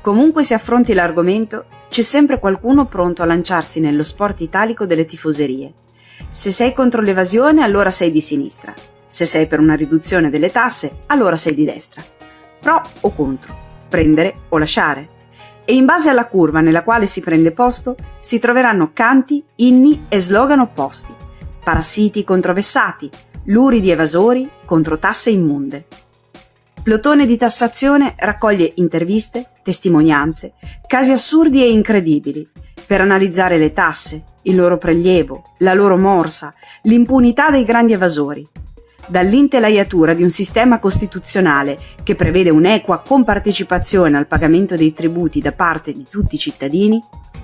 Comunque si affronti l'argomento, c'è sempre qualcuno pronto a lanciarsi nello sport italico delle tifoserie. Se sei contro l'evasione, allora sei di sinistra. Se sei per una riduzione delle tasse, allora sei di destra. Pro o contro, prendere o lasciare. E in base alla curva nella quale si prende posto, si troveranno canti, inni e slogan opposti. Parassiti contro vessati, luridi evasori contro tasse immonde. Plotone di tassazione raccoglie interviste, testimonianze, casi assurdi e incredibili per analizzare le tasse, il loro prelievo, la loro morsa, l'impunità dei grandi evasori. Dall'intelaiatura di un sistema costituzionale che prevede un'equa compartecipazione al pagamento dei tributi da parte di tutti i cittadini,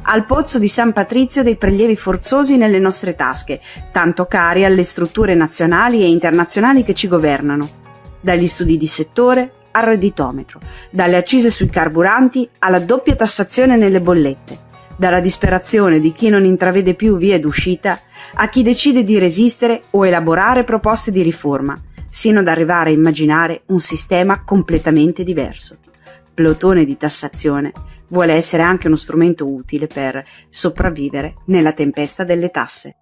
al pozzo di San Patrizio dei prelievi forzosi nelle nostre tasche, tanto cari alle strutture nazionali e internazionali che ci governano dagli studi di settore al redditometro, dalle accise sui carburanti alla doppia tassazione nelle bollette, dalla disperazione di chi non intravede più vie d'uscita a chi decide di resistere o elaborare proposte di riforma, sino ad arrivare a immaginare un sistema completamente diverso. Plotone di tassazione vuole essere anche uno strumento utile per sopravvivere nella tempesta delle tasse.